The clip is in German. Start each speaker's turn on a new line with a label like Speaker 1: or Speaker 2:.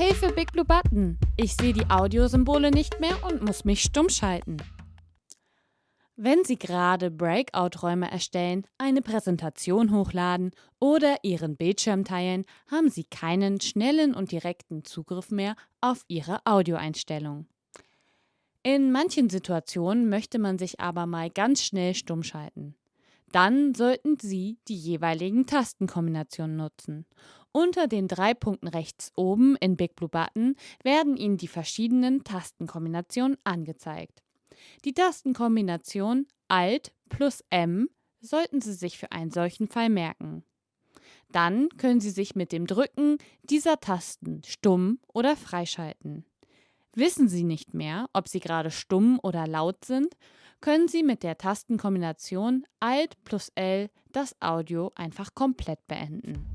Speaker 1: Hilfe, Big Blue Button! Ich sehe die Audiosymbole nicht mehr und muss mich stumm schalten. Wenn Sie gerade Breakout-Räume erstellen, eine Präsentation hochladen oder Ihren Bildschirm teilen, haben Sie keinen schnellen und direkten Zugriff mehr auf Ihre Audioeinstellungen. In manchen Situationen möchte man sich aber mal ganz schnell stumm schalten. Dann sollten Sie die jeweiligen Tastenkombinationen nutzen. Unter den drei Punkten rechts oben in Big Blue Button werden Ihnen die verschiedenen Tastenkombinationen angezeigt. Die Tastenkombination Alt plus M sollten Sie sich für einen solchen Fall merken. Dann können Sie sich mit dem Drücken dieser Tasten stumm oder freischalten. Wissen Sie nicht mehr, ob Sie gerade stumm oder laut sind, können Sie mit der Tastenkombination Alt plus L das Audio einfach komplett beenden.